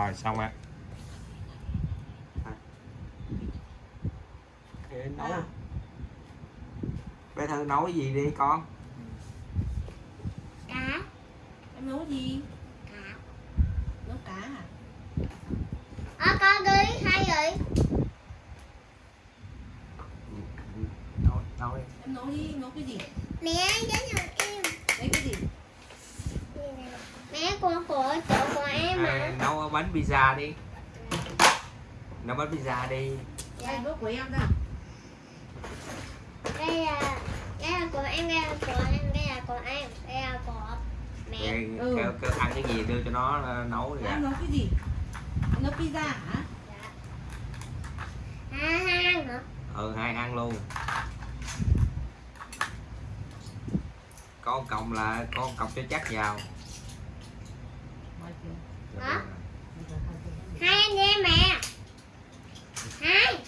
rồi xong á Để nấu. Bé thư nấu cái gì đi con? Cá. Em nấu gì? Cá. Nấu cá à? Ờ con đi hai rồi nấu nấu đi. Em nấu đi nấu cái gì? Mẹ đến nhà em. Đấy cái gì? Mẹ con của chỗ em à, mà nấu bánh pizza đi. Nấu bánh pizza đi. Đây bữa của em đây đây là đây là của em đây là của em đây là của em đây là của mẹ. Kêu, Ừ. kêu, kêu ăn cái gì đưa cho nó ờ, nấu đi em nấu cái gì? Nấu pizza hả? À hai ăn hả? Ừ hai ăn luôn. Con còng là con còng cho chắc vào Hả? hai anh em mẹ hai.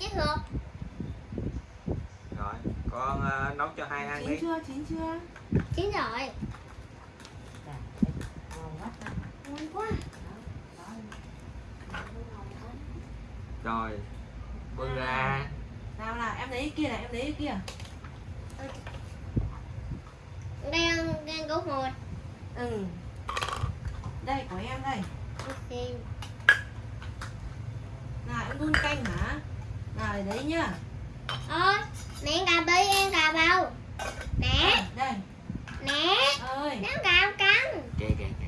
Chết rồi. Rồi con ờ, nấu cho hai ăn chín đi. chưa? Chín chưa? Chín rồi. Ngon quá. Rồi bưng ra nào nào em lấy cái kia này em lấy cái kia. Đây là đây của một. Ừ. Đây của em đây. Ok nào em đun canh hả? Nào đấy nhá. Ôi mẹ cà bi em cà bao mẹ. Đây. Mẹ. Ơi. Nó cào cắn. Kìa kìa kìa.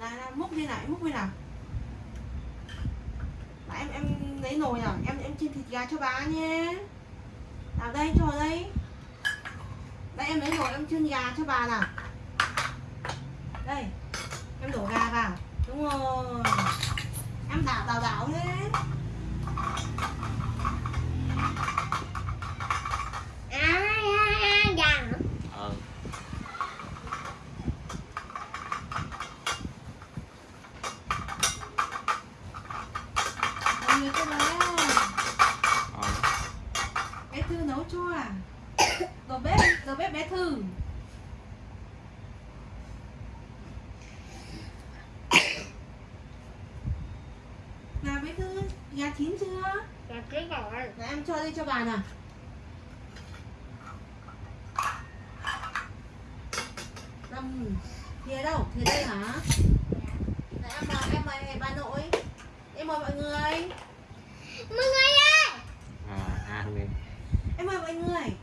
Nào nào múc đi nào múc đi nào, em em lấy nồi nào em em chiên thịt gà cho bà nhé. Nào đây, cho đây. Đây, em lấy nồi, em chiên gà cho bà nào. Đây, em đổ gà vào. Đúng rồi. Em đảo đảo đảo lên à à, à, vàng hả ừ mọi người cái đó rồi bé thư nấu cho à đầu bếp đầu bếp bé thư nào bé thư gà chín chưa? Dạ chết rồi. Nào em cho đây cho bà nào. Năm Thìa đâu? Thìa đây hả? Này em mời em mời bà nội. Em mời mọi người. Mọi người ơi! À, ăn đi. Em mời mọi người.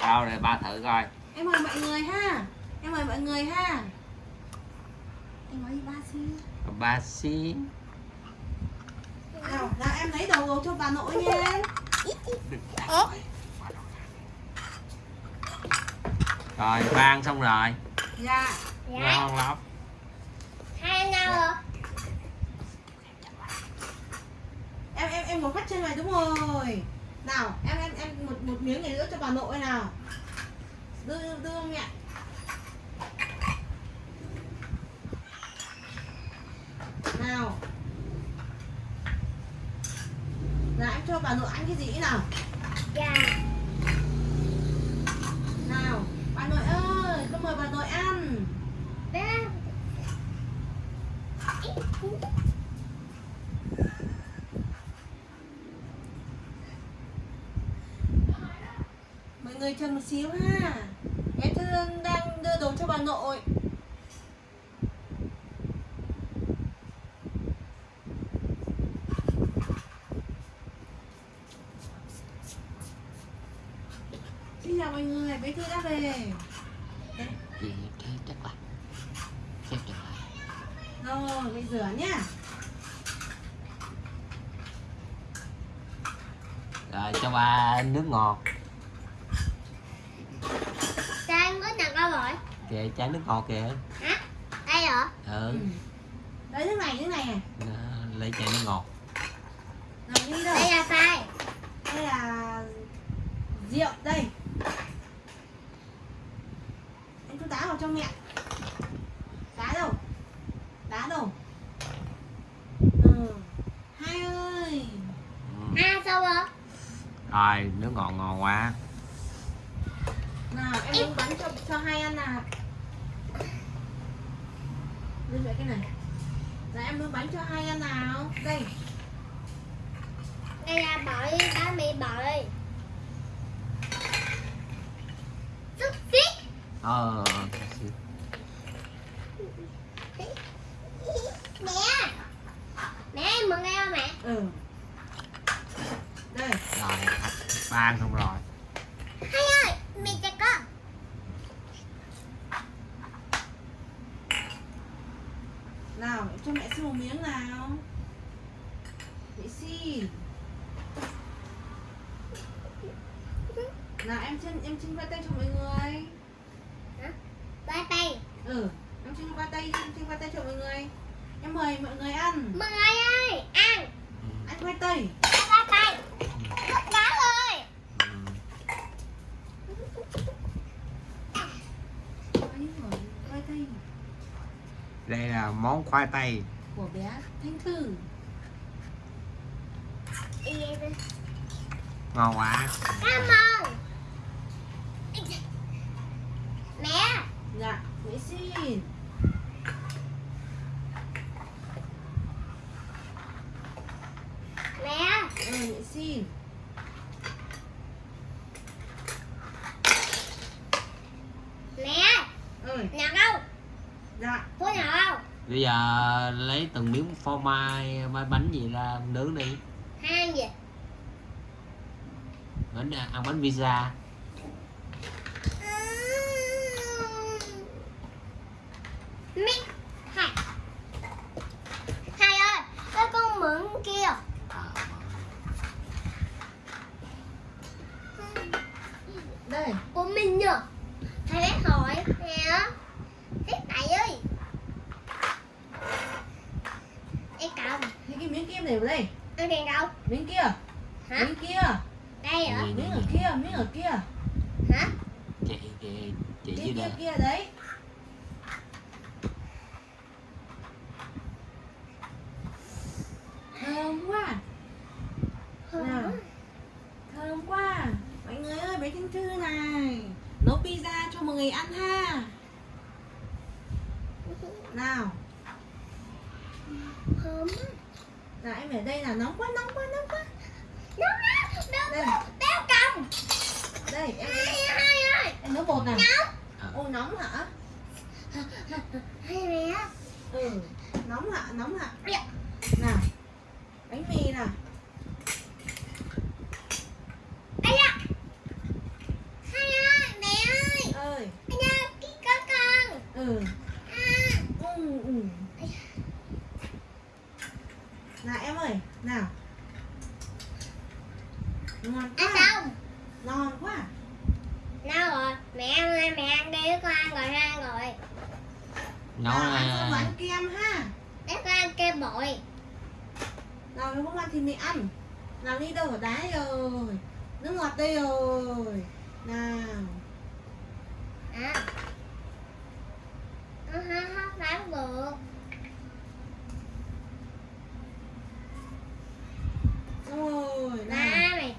Đâu rồi ba thử coi. Em mời mọi người ha. Em mời mọi người ha. Em nói gì ba xin ba xí Nào, nào em lấy đầu đồ cho bà nội nha. Rồi ba ăn xong rồi. Dạ. Dạ. Ngon lắm. Hai đâu rồi Em em em ngồi phát chân này đúng rồi. Nào, em em em một một miếng này nữa cho bà nội nào. Đưa đưa, đưa không nhỉ? Nào Nào em cho bà nội ăn cái gì nào? Dạ. Nào Bà nội ơi Con mời bà nội ăn. Bé Mọi người chờ một xíu ha. Bé Thương đang đưa đồ cho bà nội chào mọi người, bé Thư đã về. Gì thế chắc là chết rồi Rồi, bây rửa nhá. Rồi cho ba nước ngọt. Sao có nào đâu rồi kìa chai nước ngọt kìa. Hả? Đây hả? Ừ. Đấy nước này, nước này này Đó, lấy chai nước ngọt. Nào đi đâu? Đây là sai Đây là rượu, đây Em cho cho mẹ. Đá đâu? Đá đâu? Ừ. Hai ơi. Sâu không rồi nước ngọt ngon quá. Nào em nướng bánh cho cho hai ăn nào. Lên vậy cái này. Là em nướng bánh cho hai ăn nào. Đây. Đây là bội bánh mì xúc ờ mẹ mẹ em mừng em không mẹ? Ừ. Đây. Rồi ba ăn xong rồi. Hai ơi mì cho con. Nào cho mẹ xin một miếng nào. Mẹ xin. Nào em chân em chân qua tay cho mọi người ba tay ừ em chân qua tay em chân qua tay cho mọi người. Em mời mọi người ăn. Mừng ơi ơi ăn. Ăn khoai tây ba tay. Rất đá ơi. Ừ. Ấy rồi, khoai tây đây là món khoai tây. Của bé Thanh Thư. Ngon quá. Cảm ơn mẹ mẹ xin mẹ. Ừ mẹ xin mẹ. Ơi nào đâu? Dạ. Phố nào đâu? Bây giờ lấy từng miếng phô mai mai bánh gì ra nướng đi. Hai gì? Bánh ăn bánh pizza mẹ hai hai ơi cái con mượn kia à, đây của mình nhờ thầy bé hỏi nè thế tại ơi em cầm thì cái miếng kim này vào đây ăn đèn đâu miếng kia hả miếng kia đây hả Gì? miếng ở kia miếng ở kia hả chị chị chị kia dưới kia đây kia đấy thơm quá nào thơm quá mọi người ơi bé Thanh Thư này nấu ăn ha. Nào. Thơm nào em ở đây là nóng quá nóng quá nóng quá. Nó nó Đây. nó béo cầm. Đây em hai hai ơi em nấu bột nóng. Ô nóng hả? Hai mẹ. Ừ nóng hả nóng hả Dạ. nào bánh mì nào ai da hai ơi mẹ ơi ơi ai da cái có con ừ à, ừ ừ nào em ơi nào ngon ăn quá xong ngon quá nào rồi mẹ ăn ơi mẹ ăn đi con ăn rồi ăn rồi nấu nào ăn xong là ăn kem ha để con ăn kem bội nào nếu không ăn thì mình ăn nào đi đâu ở đá rồi nước ngọt đây rồi nào à nó hết hết bán được rồi ba nào mày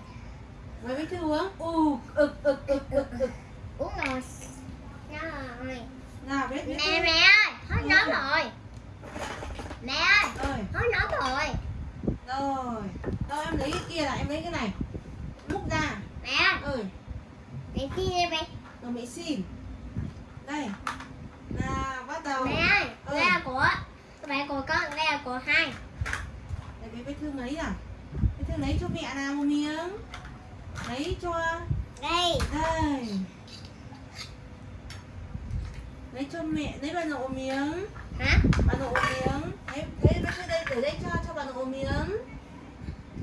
mày biết thư uống u ực ực ực ực ực uống rồi nó rồi nào biết biết mẹ mẹ ơi hết nóng rồi mẹ ơi ơi hết nóng rồi rồi đâu em lấy cái kia là em lấy cái này múc ra mẹ ơi ơi mẹ chi đi mẹ rồi mẹ xin đây. Nào bắt đầu. Mẹ ơi Ừ. đây là của mẹ của con đây là của hai. Để bé bé thương lấy à? Bé thương lấy cho mẹ nào một miếng? Lấy cho? Đây. Đây. Lấy cho mẹ lấy bà nội miếng. Hả? Bà nội miếng. Thế bé thương đây để đây cho cho bà nội miếng.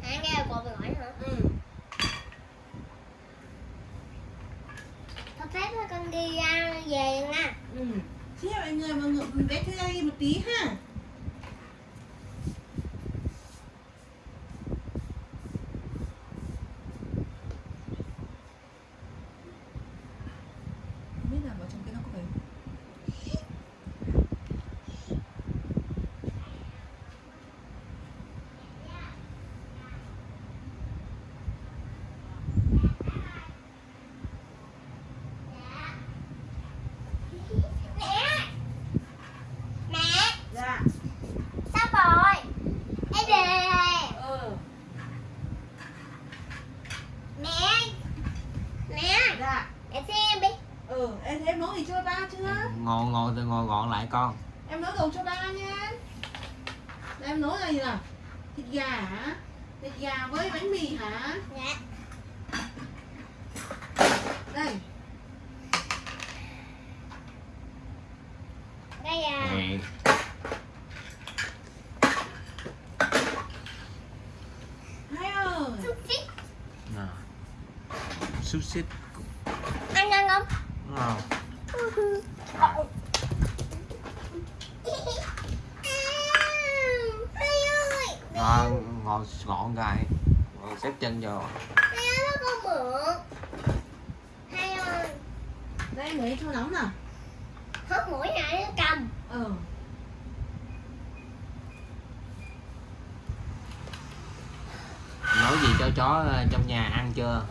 À đây là của bà nội hả ừ cho phép cho con đi ra về nha. Ừ. Xin mọi người mọi người bé chơi một tí ha Không biết là vào trong cái nó có phải thì chưa ba chưa ngồi từ ngồi gọn lại con. Em nấu đồ cho ba nha. Đây, em nấu là gì nào? Thịt gà hả? Thịt gà với bánh mì hả? Dạ. Đây. Đây nè. Hai ơi. Xúc xích nè. Xúc xích ăn ăn không? Ngon Hai ơi ngon ngồi gọn gài ngồi xếp chân vô Hai ơi nó con mượn Hai ơi đây em thôi nóng nè. Hớt mũi này nó cầm ừ nấu gì cho chó trong nhà ăn chưa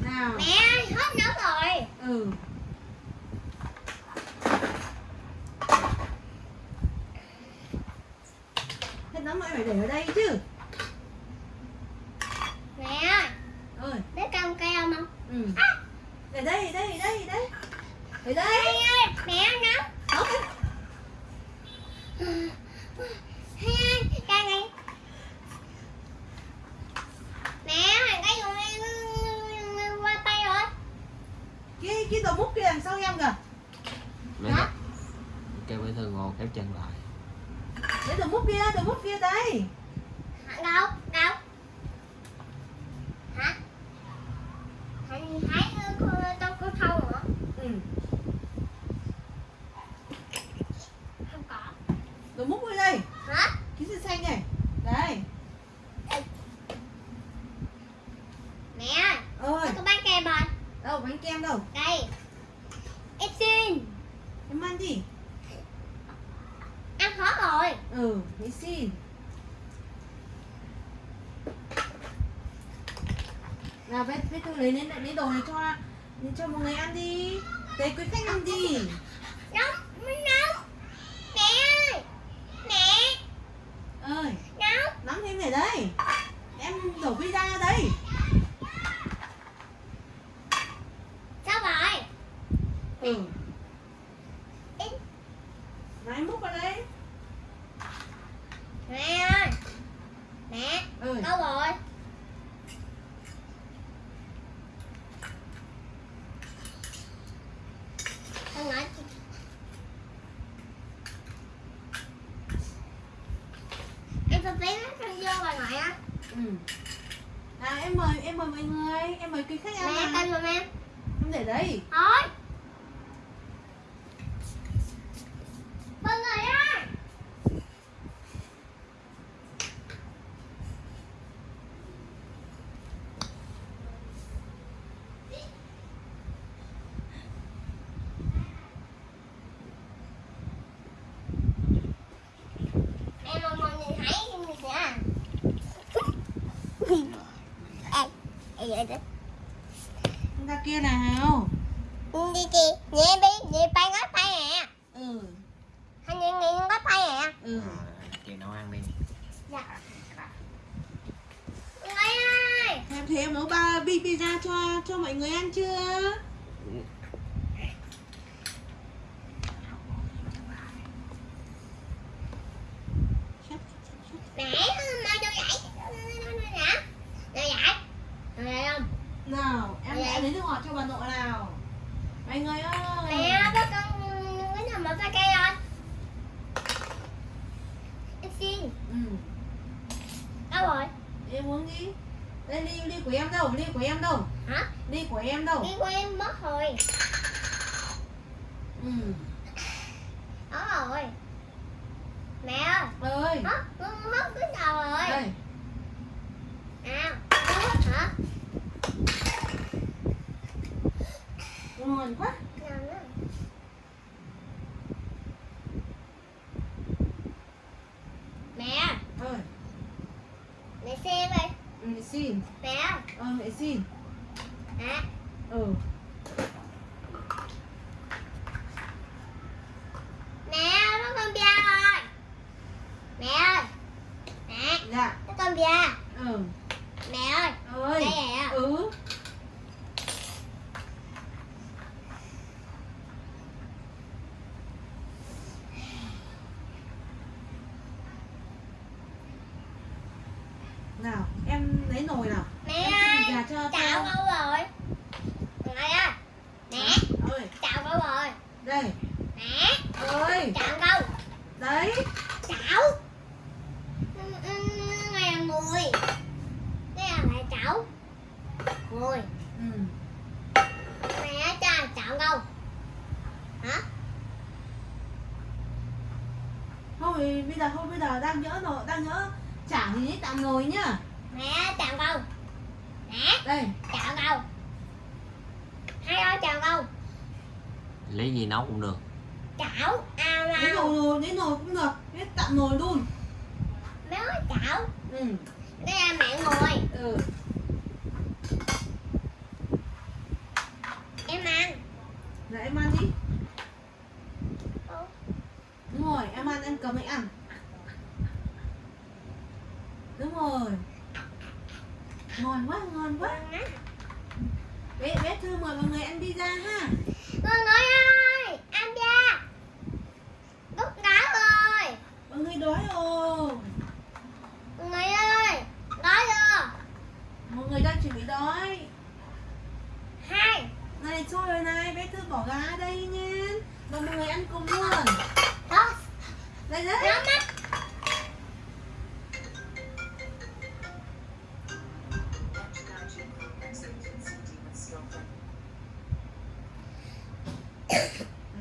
nào Mẹ hết hớt nấu rồi ừ nóng mày phải để ở đây chứ. Mẹ. Ơi ơi Để cầm cây không không? Ừ. Để đây đây đây đây. Hai đây. Ơi Mẹ nấu Nóng ơi Cây này. Mẹ ơi Cái dùng em qua tay rồi cái cái đồ múc kia đằng sau em kìa? Để Hả? nó- kêu bé thư ngồi khép chân lại để đồ múc kia đồ múc kia đây? Đâu? Đâu? Hả? Anh thấy trong con thâu hả? ừ Không có. đồ múc ở đây Hả? cái gì xanh này đây Mẹ ơi, ơi có bánh kem rồi. đâu bánh kem đâu Đây. Em xin. em ăn đi. Ừ để xin nào bé bé tôi lấy lên lấy đồ này cho cho mọi người ăn đi để quý khách ăn đi Nóng, nóng. Mẹ ơi. Mẹ, ơi nóng. nắm thêm để đây em đổ pizza ra đây Sao rồi? ừ Em- này em múc vào đây Mẹ ơi. Mẹ, ơi đâu rồi? Không nói chị. Em phải tí nó vô bà ngoại á. ừ nào em mời em mời mọi người em mời quý khách ăn Mẹ nào. cân giùm em. em để đây Thôi. Mọi người ơi. Em mong mọi người thấy cái gì nha. Ê, ê vậy đó. Ra kia nào. Đi chị nhẹ đi nhẹ tay ngót tay nè ừ. Anh nhẹ nhẹ ngót tay nè ừ. Chị nấu ăn đi. Dạ. Người ơi! Em thấy em nấu ba bi pizza cho cho mọi người ăn chưa mẹ mà cho dạy nè cho dạy rồi đây không nào em Dạ. đã lấy nước ngọt cho bà nội nào mọi người ơi mẹ có con cái nào mà pha cây rồi em xin ừ. đâu rồi? Em uống đi. Đây ly ly của em đâu? Ly của em đâu? Hả? Ly của em đâu? Đi qua em mất rồi. Ừ. đó rồi. Mẹ ơi. Ơi hết hết cái nào rồi? Đây. À hết hả ngon quá Nào nữa. Mẹ, ơi mẹ xem đi. ừ, để xin. Mẹ, ờ để xin. Mẹ, ừ. Mẹ, nó con bia rồi. Mẹ ơi, mẹ, dạ. Nó con bia. ừ Mẹ ơi, ơi đây nè. ừ nồi nào mẹ em chiên thịt ơi gà cho chảo con rồi. Mẹ ơi mẹ ơi chảo đâu rồi. Đây. Mẹ ơi chảo đâu đấy. Chảo. Ừ, này là mùi. Đây là lại chảo. Mùi. Ừ. mẹ cha chảo đâu hả? Thôi bây giờ thôi bây giờ đang nhỡ nồi đang chả gì hết tạm nồi nhá. Mẹ chảo đâu đây. Chảo đâu hai ơi chảo đâu lấy gì nấu cũng được. Chảo ao lấy ao nồi nồi lấy nồi cũng được. Hết tạm nồi luôn. Ơi chảo. Ừ. Đây là mẹ ngồi. Ừ. Em ăn. Rồi em ăn đi. Ủa? Đúng rồi, em ăn, em cầm anh ăn. Đúng rồi Ngon quá, ngon quá. Bé, bé Thư mời mọi người ăn pizza ha